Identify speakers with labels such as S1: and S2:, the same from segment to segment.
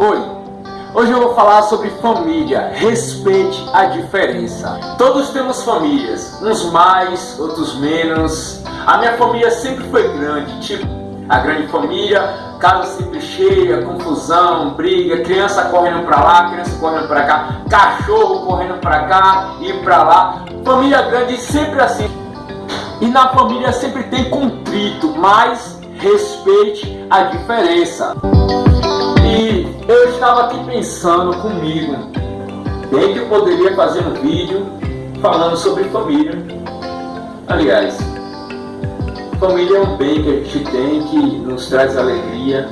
S1: Oi, hoje eu vou falar sobre família, respeite a diferença. Todos temos famílias, uns mais, outros menos. A minha família sempre foi grande, tipo a grande família, casa sempre cheia, confusão, briga, criança correndo pra lá, criança correndo pra cá, cachorro correndo pra cá e pra lá. Família grande sempre assim. E na família sempre tem contrito, mas respeite a diferença. E eu estava aqui pensando comigo, bem que eu poderia fazer um vídeo falando sobre família. Aliás, família é um bem que a gente tem, que nos traz alegria.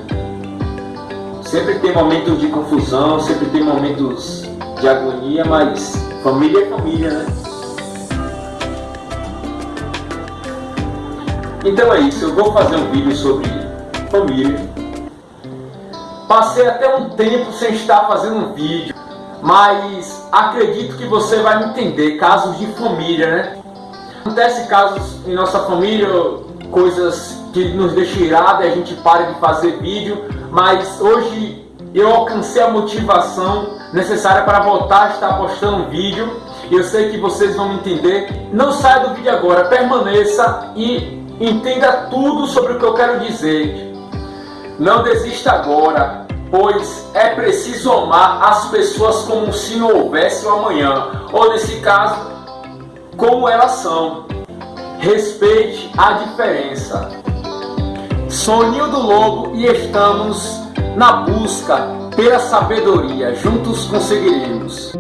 S1: Sempre tem momentos de confusão, sempre tem momentos de agonia, mas família é família, né? Então é isso, eu vou fazer um vídeo sobre família. Passei até um tempo sem estar fazendo um vídeo, mas acredito que você vai me entender, casos de família, né? Acontece casos em nossa família, coisas que nos deixam irado e a gente para de fazer vídeo, mas hoje eu alcancei a motivação necessária para voltar a estar postando vídeo. Eu sei que vocês vão me entender. Não saia do vídeo agora, permaneça e Entenda tudo sobre o que eu quero dizer. Não desista agora, pois é preciso amar as pessoas como se não houvesse um amanhã, ou nesse caso, como elas são. Respeite a diferença. Soninho do Lobo e estamos na busca pela sabedoria. Juntos conseguiremos.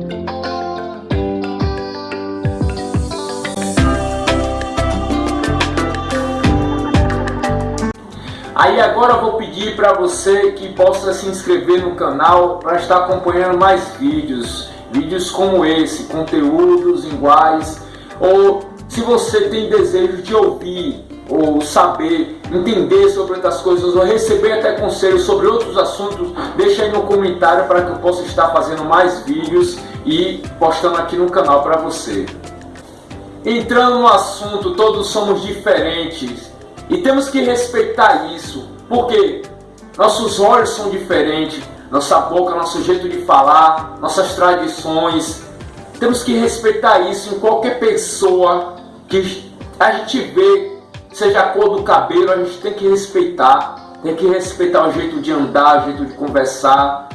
S1: Aí agora eu vou pedir para você que possa se inscrever no canal para estar acompanhando mais vídeos, vídeos como esse, conteúdos iguais, ou se você tem desejo de ouvir ou saber, entender sobre outras coisas ou receber até conselhos sobre outros assuntos, deixa aí no comentário para que eu possa estar fazendo mais vídeos e postando aqui no canal para você. Entrando no assunto, todos somos diferentes, e temos que respeitar isso, porque nossos olhos são diferentes, nossa boca, nosso jeito de falar, nossas tradições. Temos que respeitar isso em qualquer pessoa que a gente vê, seja a cor do cabelo, a gente tem que respeitar. Tem que respeitar o jeito de andar, o jeito de conversar.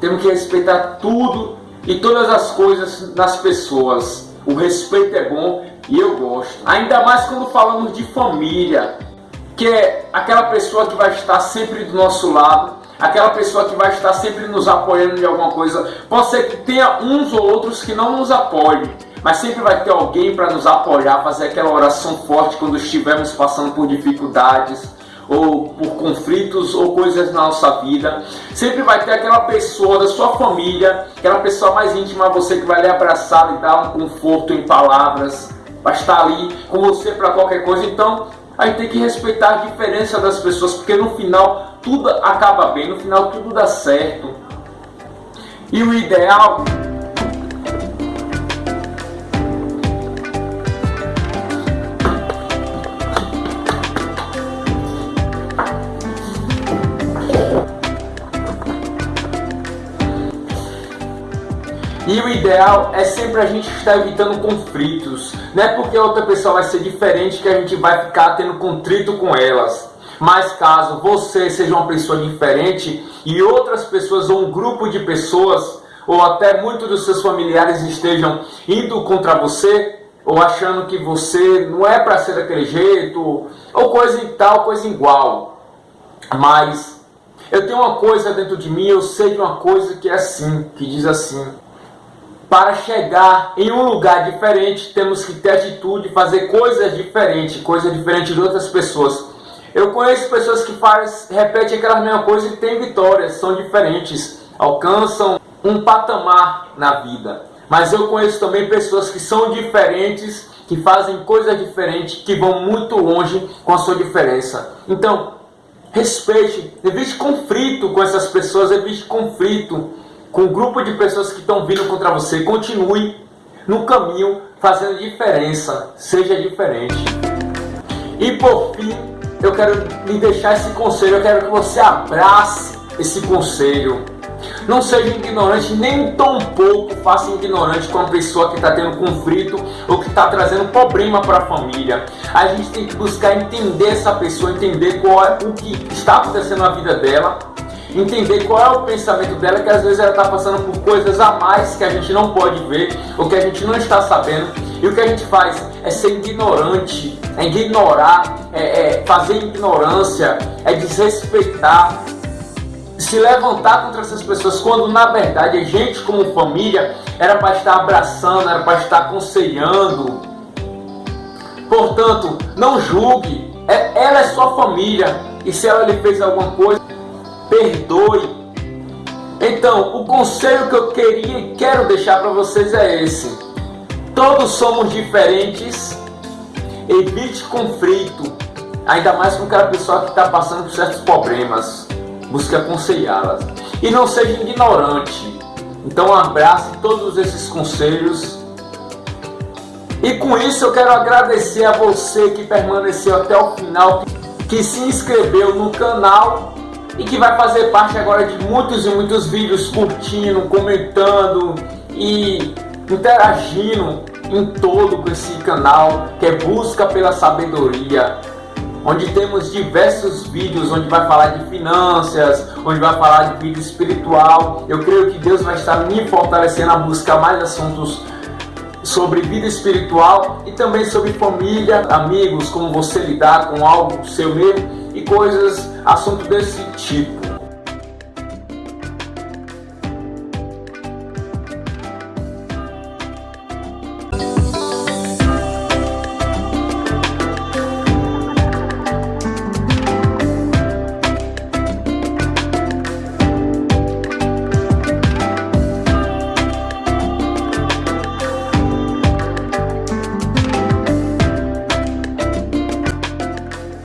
S1: Temos que respeitar tudo e todas as coisas nas pessoas. O respeito é bom e eu gosto. Ainda mais quando falamos de família, que é aquela pessoa que vai estar sempre do nosso lado, aquela pessoa que vai estar sempre nos apoiando de alguma coisa. Pode ser que tenha uns ou outros que não nos apoiem, mas sempre vai ter alguém para nos apoiar, fazer aquela oração forte quando estivermos passando por dificuldades ou por conflitos ou coisas na nossa vida. Sempre vai ter aquela pessoa da sua família, aquela pessoa mais íntima você que vai lhe abraçar e dar um conforto em palavras vai estar ali com você para qualquer coisa. Então, a gente tem que respeitar a diferença das pessoas, porque no final tudo acaba bem, no final tudo dá certo. E o ideal E o ideal é sempre a gente estar evitando conflitos. Não é porque outra pessoa vai ser diferente que a gente vai ficar tendo contrito com elas. Mas caso você seja uma pessoa diferente e outras pessoas ou um grupo de pessoas ou até muitos dos seus familiares estejam indo contra você ou achando que você não é para ser daquele jeito ou coisa e tal, coisa igual. Mas eu tenho uma coisa dentro de mim, eu sei de uma coisa que é assim, que diz assim: para chegar em um lugar diferente, temos que ter atitude, fazer coisas diferentes, coisas diferentes de outras pessoas. Eu conheço pessoas que faz, repetem aquela mesma coisa e têm vitórias, são diferentes, alcançam um patamar na vida. Mas eu conheço também pessoas que são diferentes, que fazem coisas diferentes, que vão muito longe com a sua diferença. Então, respeite, evite conflito com essas pessoas, evite conflito com um grupo de pessoas que estão vindo contra você, continue no caminho fazendo diferença, seja diferente. E por fim, eu quero lhe deixar esse conselho, eu quero que você abrace esse conselho. Não seja ignorante, nem tão pouco faça ignorante com uma pessoa que está tendo conflito ou que está trazendo problema para a família. A gente tem que buscar entender essa pessoa, entender qual é o que está acontecendo na vida dela, entender qual é o pensamento dela, que às vezes ela está passando por coisas a mais que a gente não pode ver ou que a gente não está sabendo. E o que a gente faz é ser ignorante, é ignorar, é, é fazer ignorância, é desrespeitar, se levantar contra essas pessoas, quando na verdade a gente, como família, era para estar abraçando, era para estar aconselhando. Portanto, não julgue, é, ela é sua família, e se ela lhe fez alguma coisa, perdoe. Então, o conselho que eu queria e quero deixar para vocês é esse: todos somos diferentes, evite conflito, ainda mais com aquela pessoa que está passando por certos problemas busque aconselhá-las e não seja ignorante. Então abrace todos esses conselhos. E com isso eu quero agradecer a você que permaneceu até o final, que se inscreveu no canal e que vai fazer parte agora de muitos e muitos vídeos curtindo, comentando e interagindo em todo com esse canal que é Busca pela Sabedoria onde temos diversos vídeos onde vai falar de finanças, onde vai falar de vida espiritual. Eu creio que Deus vai estar me fortalecendo a buscar mais assuntos sobre vida espiritual e também sobre família, amigos, como você lidar com algo seu mesmo e coisas, assuntos desse tipo.